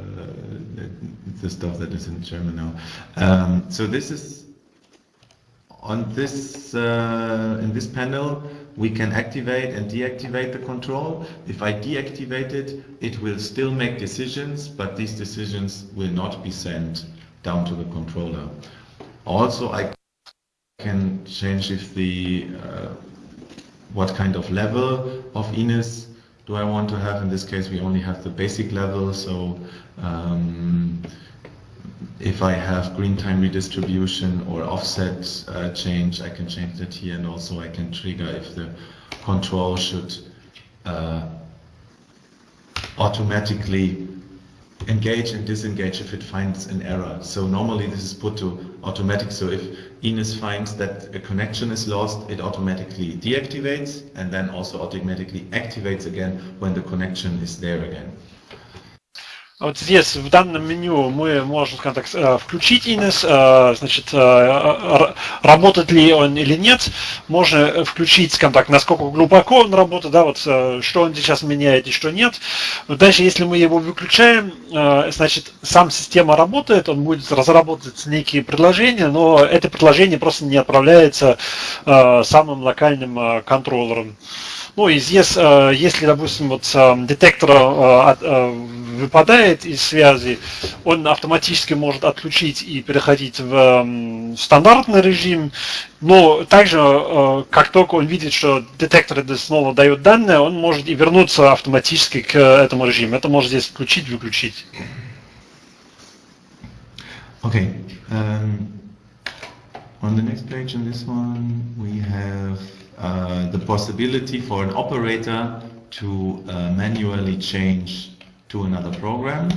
the stuff that is in German now. Um, so this is on this, uh, in this panel, we can activate and deactivate the control. If I deactivate it, it will still make decisions, but these decisions will not be sent down to the controller. Also, I can change if the uh, what kind of level of Ines do I want to have. In this case, we only have the basic level, so um, if I have green time redistribution or offset uh, change, I can change that here, and also I can trigger if the control should uh, automatically engage and disengage if it finds an error. So normally this is put to automatic. So if Ines finds that a connection is lost, it automatically deactivates and then also automatically activates again when the connection is there again.
Вот здесь в данном меню мы можем, скажем так, э, включить инес, э, значит, э, работает ли он или нет. Можно включить, скажем так, насколько глубоко он работает, да, вот что он сейчас меняет и что нет. Дальше, если мы его выключаем, значит, сам система работает, он будет разработать некие предложения, но это предложение просто не отправляется самым локальным контроллером. Ну и здесь, э, если, допустим, вот э, детектор э, выпадает из связи, он автоматически может отключить и переходить в стандартный режим, но также, как только он видит, что детектор снова дает данные, он может и вернуться автоматически к этому режиму. Это может здесь включить, выключить.
Okay. Um, on the next page, on this one, we have Uh, the possibility for an operator to uh, manually change to another program.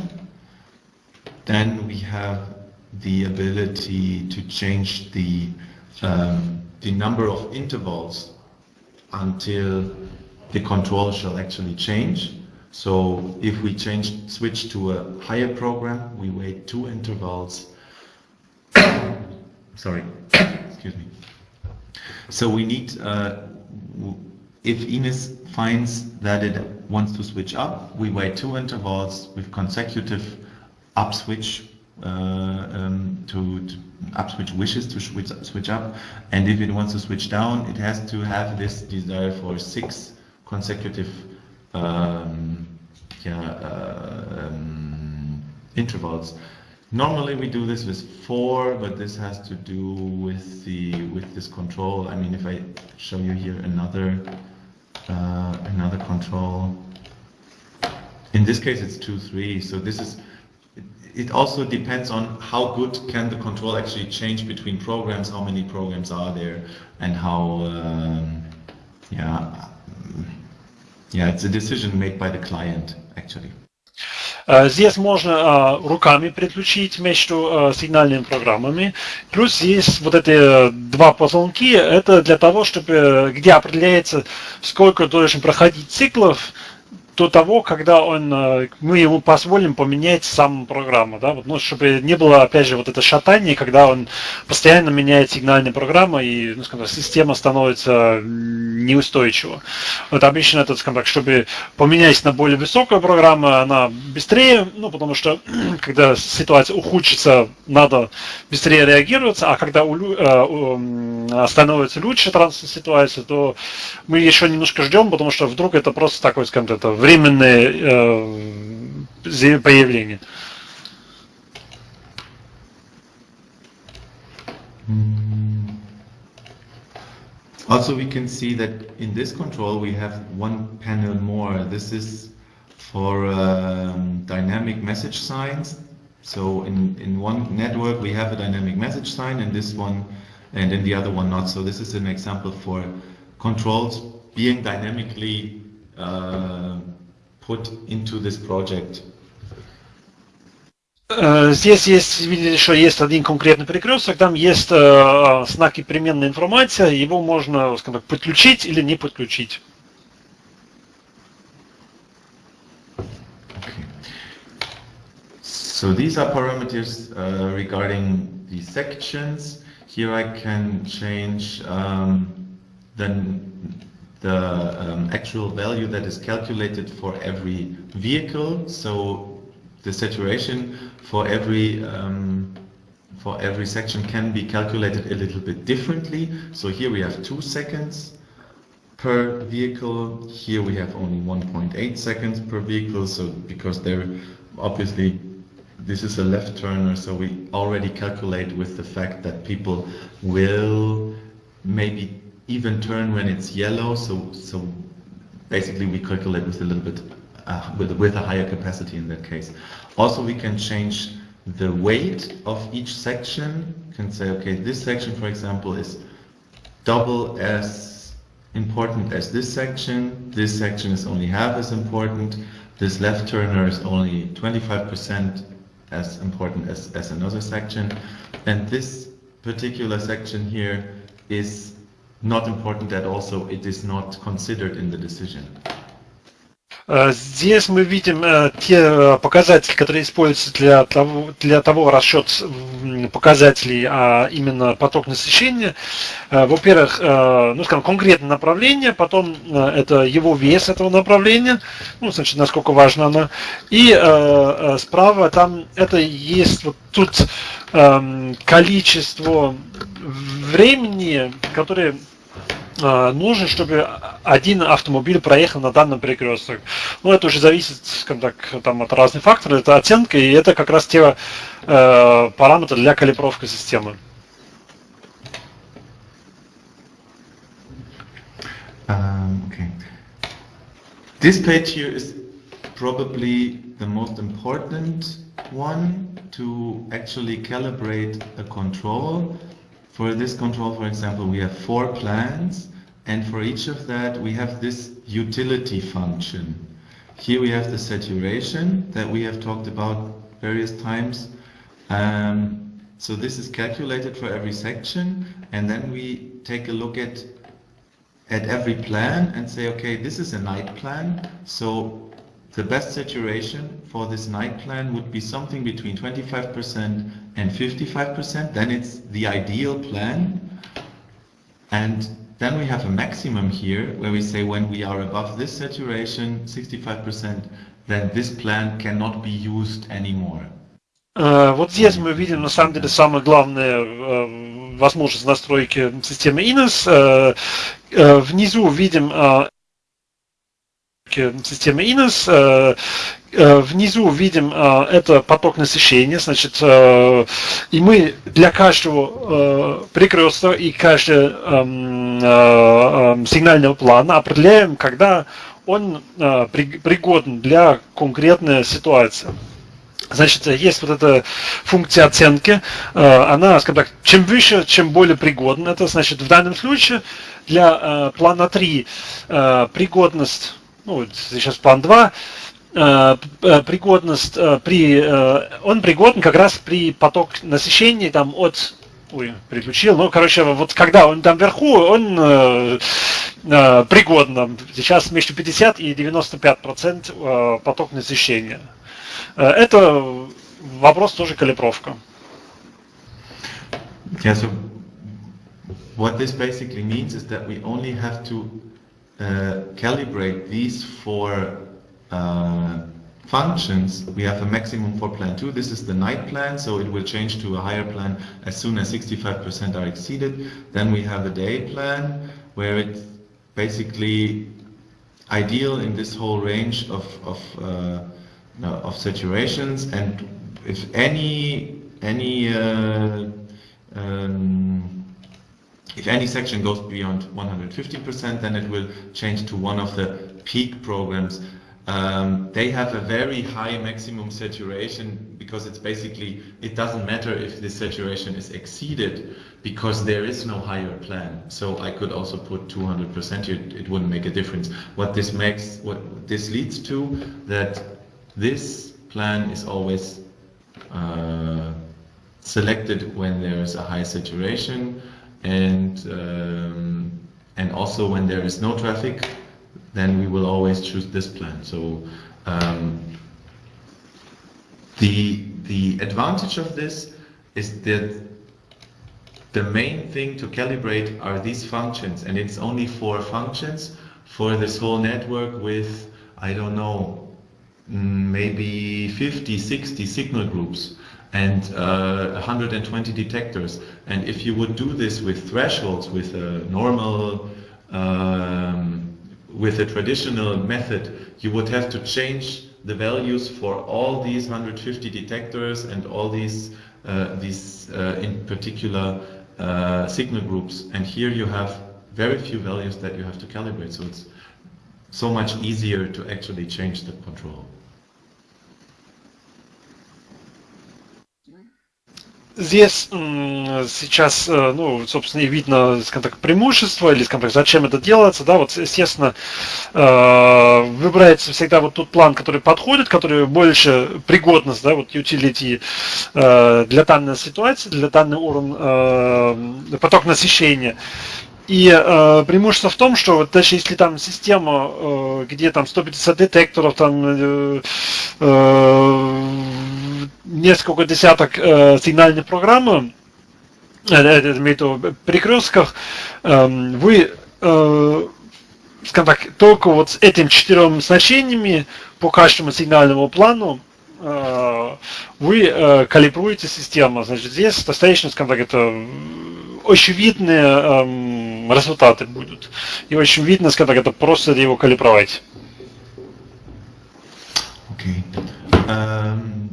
Then we have the ability to change the, um, the number of intervals until the control shall actually change. So if we change, switch to a higher program, we wait two intervals. Sorry. So we need, uh, if Ines finds that it wants to switch up, we wait two intervals with consecutive up switch uh, um, to, to up switch wishes to switch, switch up, and if it wants to switch down, it has to have this desire for six consecutive um, yeah, uh, um, intervals. Normally we do this with four, but this has to do with the with this control. I mean, if I show you here another uh, another control, in this case it's two three. So this is it also depends on how good can the control actually change between programs, how many programs are there, and how um, yeah yeah it's a decision made by the client actually.
Здесь можно руками переключить между сигнальными программами. Плюс есть вот эти два позвонки. Это для того, чтобы где определяется, сколько должен проходить циклов до того, когда он, э, мы ему позволим поменять сам программу, да, вот, ну, чтобы не было, опять же, вот это шатание, когда он постоянно меняет сигнальные программы и, ну, скажем так, система становится неустойчива. Вот обычно это, скажем так, чтобы поменять на более высокую программу, она быстрее, ну, потому что, когда ситуация ухудшится, надо быстрее реагировать, а когда у, э, становится лучше транспортная ситуация, то мы еще немножко ждем, потому что вдруг это просто такой, скажем так, это временное э, появление.
Also we can see that in this control we have one panel more. This is for um, dynamic message signs. So in, in one network we have a dynamic message sign and this one and in the other one not. So this is an example for controls being dynamically uh, put into this project?
Здесь есть, видите, что есть один конкретный перекресток, там есть э, знаки переменная информация, его можно, скажем так, подключить или не подключить.
Okay. So these are parameters uh, regarding the sections. Here I can change um, then the um, actual value that is calculated for every vehicle. So the saturation for every um, for every section can be calculated a little bit differently. So here we have two seconds per vehicle. Here we have only 1.8 seconds per vehicle. So because they're obviously this is a left turner, so we already calculate with the fact that people will maybe even turn when it's yellow. So, so basically we calculate with a little bit, uh, with, with a higher capacity in that case. Also we can change the weight of each section. You can say, okay, this section, for example, is double as important as this section. This section is only half as important. This left turner is only 25% as important as, as another section. And this particular section here is not important at all, so it is not considered in the decision.
Э, здесь мы видим э, те э, показатели, которые используются для того, для того расчет показателей, а именно поток насыщения. Во-первых, ну, скажем, конкретное направление, потом это его вес этого направления, ну, значит, насколько важно оно. И справа там это есть вот тут эм, количество времени, которое нужно, чтобы один автомобиль проехал на данном перекресток. Ну, это уже зависит, скажем так, там, от разных факторов, это оценка, и это как раз те э, параметры для калибровки системы.
Um, okay. Page here is probably the most important one to actually calibrate a control For this control, for example, we have four plans, and for each of that we have this utility function. Here we have the saturation that we have talked about various times. Um, so this is calculated for every section, and then we take a look at at every plan and say, okay, this is a night plan, so the best saturation for this night plan would be something between 25% and 55%. Then it's the ideal plan. And then we have a maximum here where we say when we are above this saturation, 65%, then this plan cannot be used anymore.
Вот здесь мы видим на самом деле самое главное возможность настройки системы INES. Внизу видим системы INES. Э, э, внизу видим э, это поток насыщения, значит, и мы для каждого перекрестка и каждого эм, эм, сигнального плана определяем, когда он пригоден для конкретной ситуации. Значит, есть вот эта функция оценки, она, скажем так, чем выше, чем более пригодна. Это значит, в данном случае для плана 3 пригодность ну, сейчас план 2, э, э, пригодность э, при, он пригоден как раз при поток насыщения там от Ой, переключил. Ну, короче, вот когда он там вверху, он э, пригодно. Сейчас между 50 и 95 процент поток насыщения. Это вопрос тоже калибровка.
Yeah, so what this basically means is that we only have to calibrate these four uh, functions, we have a maximum for plan 2. This is the night plan, so it will change to a higher plan as soon as 65% are exceeded. Then we have a day plan, where it's basically ideal in this whole range of, of, uh, of saturations. And if any, any uh, um, if any section goes beyond 150%, then it will change to one of the peak programs. Um, they have a very high maximum saturation because it's basically, it doesn't matter if this saturation is exceeded because there is no higher plan. So I could also put 200% here, it wouldn't make a difference. What this makes, what this leads to, that this plan is always uh, selected when there is a high saturation and um, and also when there is no traffic then we will always choose this plan. So um, the the advantage of this is that the main thing to calibrate are these functions. And it's only four functions for this whole network with I don't know maybe 50 60 signal groups and uh, 120 detectors. And if you would do this with thresholds, with a normal, um, with a traditional method, you would have to change the values for all these 150 detectors and all these, uh, these uh, in particular uh, signal groups. And here you have very few values that you have to calibrate. So it's so much easier to actually change the control.
Здесь сейчас, э, ну, собственно, и видно, скажем так, преимущество, или, скажем так, зачем это делается, да, вот, естественно, э, выбирается всегда вот тот план, который подходит, который больше пригодность, да, вот, utility э, для данной ситуации, для данного уровня, поток насыщения. И э, преимущество в том, что вот даже если там система, э, где там 150 детекторов, там э, несколько десяток э, сигнальных программ, э, э, в виду перекрестках, э, вы э, скажем так, только вот с этим четырем значениями по каждому сигнальному плану э, вы э, калибруете систему. Значит, здесь достаточно, скажем так, это очевидные эм, результаты будут. И очень видно, скажем так, это просто его калибровать.
Okay. Um,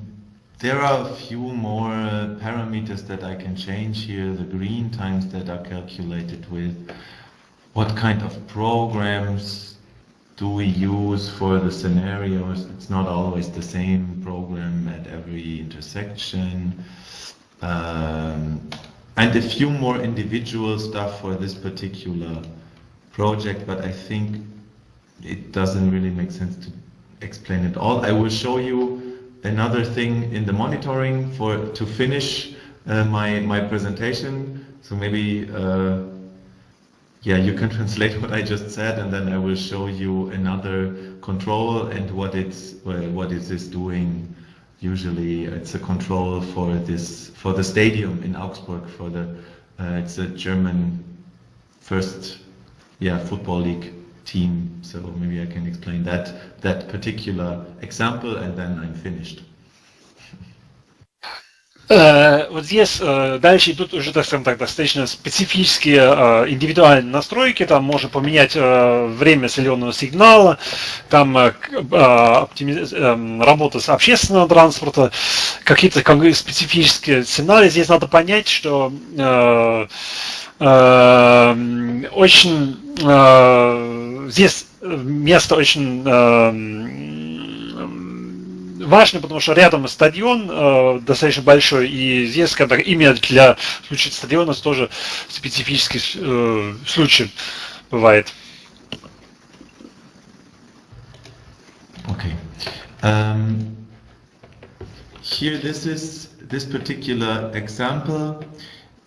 there are a few more uh, parameters that I can change here. The green times that are calculated with. What kind of programs do we use for the scenarios? It's not always the same program at every intersection. Um, and a few more individual stuff for this particular project, but I think it doesn't really make sense to explain it all. I will show you another thing in the monitoring for to finish uh, my my presentation. So maybe uh, yeah, you can translate what I just said, and then I will show you another control and what it's what is doing usually it's a control for this for the stadium in Augsburg for the uh, it's a German first yeah football league team so maybe I can explain that that particular example and then I'm finished
Э, вот здесь э, дальше идут уже, так скажем так, достаточно специфические э, индивидуальные настройки. Там можно поменять время зеленого сигнала, там эм, работа с общественного транспорта, какие-то специфические сценарии. Здесь надо понять, что очень здесь место очень важно, потому что рядом стадион э, достаточно большой, и здесь, так, именно для случая стадиона тоже специфический э, случай бывает.
Okay. Um, here, this is this particular example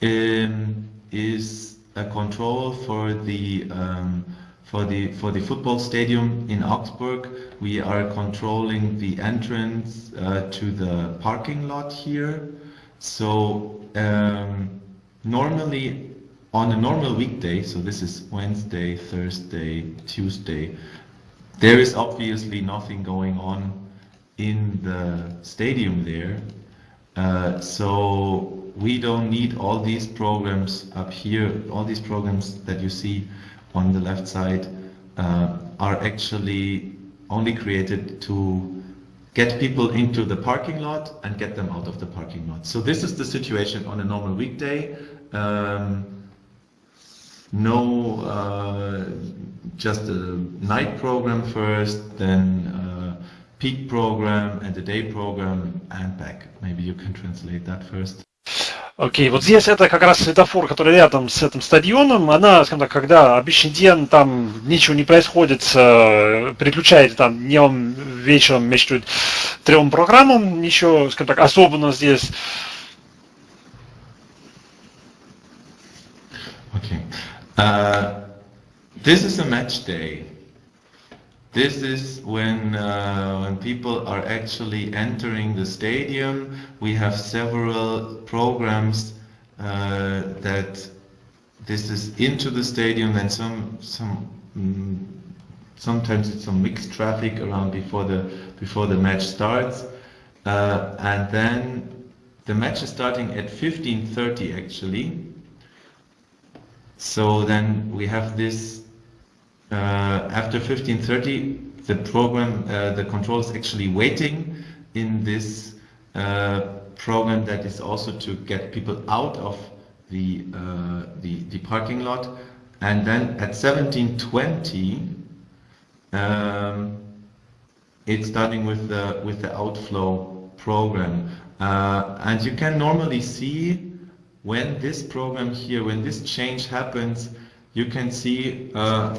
um, is a control for the um, for the for the football stadium in Augsburg. We are controlling the entrance uh, to the parking lot here. So um, normally on a normal weekday, so this is Wednesday, Thursday, Tuesday, there is obviously nothing going on in the stadium there. Uh, so we don't need all these programs up here, all these programs that you see on the left side uh, are actually only created to get people into the parking lot and get them out of the parking lot. So this is the situation on a normal weekday. Um, no, uh, just a night program first, then a peak program and a day program and back. Maybe you can translate that first.
Окей, вот здесь это как раз светофор, который рядом с этим стадионом. Она, скажем так, когда обычный день там ничего не происходит, э, переключаете там днем, вечером между трем программам, ничего, скажем так, особенно здесь.
Okay. Uh, this is a match day. This is when, uh, when people are actually entering the stadium. We have several programs uh, that this is into the stadium and some, some mm, sometimes it's some mixed traffic around before the, before the match starts. Uh, and then the match is starting at 15.30 actually. So then we have this after 1530, the program, uh, the control is actually waiting in this uh, program that is also to get people out of the, the, the parking lot. And then at 1720, um, it's starting with the with the outflow program, uh, and you can normally see when this program here, when this change happens, you can see uh,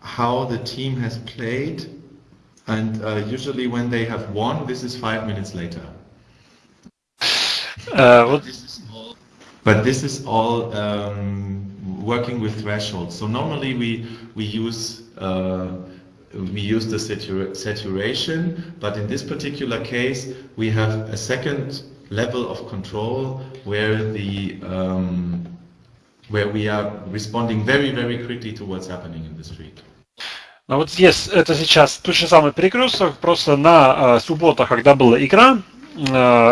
how the team has played and uh, usually when they have won this is five minutes later
uh,
but this is all um, working with thresholds. So normally we we use uh, we use the satur saturation, but in this particular case we have a second level of control where the um, where we are responding very very quickly to what's happening in the street.
А вот здесь это сейчас тот же самый перекресток, просто на э, субботах, когда была игра, э,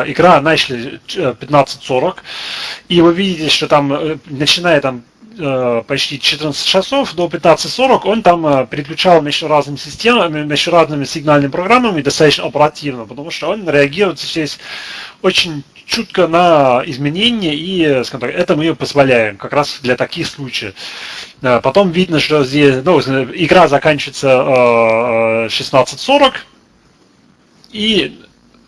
игра начали 15.40, и вы видите, что там, э, начиная там э, почти 14 часов до 15.40, он там э, переключал между разными системами, между разными сигнальными программами достаточно оперативно, потому что он реагирует здесь очень чутко на изменения, и скажем так, это мы позволяем как раз для таких случаев. Э, потом видно, что здесь ну, игра заканчивается 16.40, и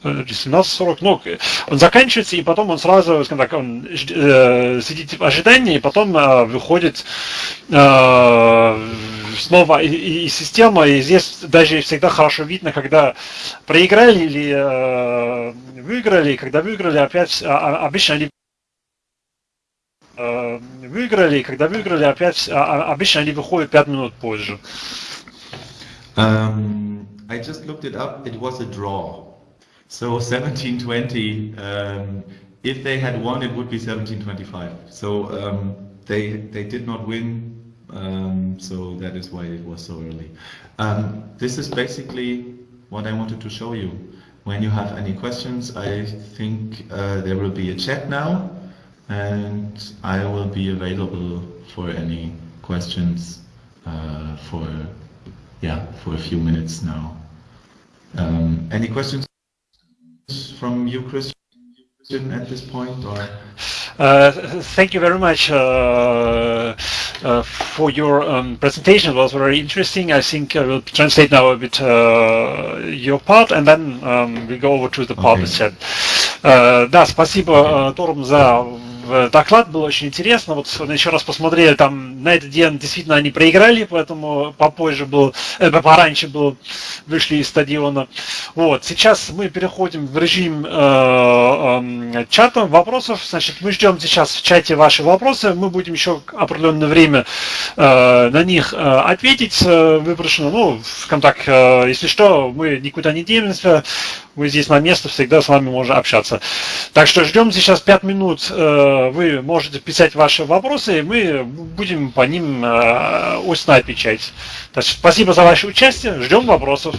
17.40, ну, он заканчивается, и потом он сразу, скажем так, он э, сидит в ожидании, и потом э, выходит э, снова и, и система, и здесь даже всегда хорошо видно, когда проиграли или э, выиграли, когда выиграли, опять, а, обычно они э, выиграли, когда выиграли, опять, а, обычно они выходят 5 минут позже.
Um, I just looked it up, it was a draw. So 1720, um, if they had won, it would be 1725. So um, they they did not win, um, so that is why it was so early. Um, this is basically what I wanted to show you. When you have any questions, I think uh, there will be a chat now, and I will be available for any questions uh, for yeah for a few minutes now. Um, any questions? from you, Christian, at this point, or?
Uh, thank you very much uh, uh, for your um, presentation. It was very interesting. I think I will translate now a bit uh, your part, and then um, we go over to the part okay. chat. Uh, да, спасибо, okay. Торм, за доклад был очень интересно. Вот еще раз посмотрели, там на этот день действительно они проиграли, поэтому попозже был, э, пораньше был, вышли из стадиона. Вот, сейчас мы переходим в режим э, э, чата вопросов. Значит, мы ждем сейчас в чате ваши вопросы. Мы будем еще определенное время э, на них э, ответить э, выброшено. Ну, скажем так, э, если что, мы никуда не денемся. Мы здесь на место всегда с вами можем общаться. Так что ждем сейчас 5 минут. Э, вы можете писать ваши вопросы, и мы будем по ним э, устно отвечать. Так спасибо за ваше участие. Ждем вопросов.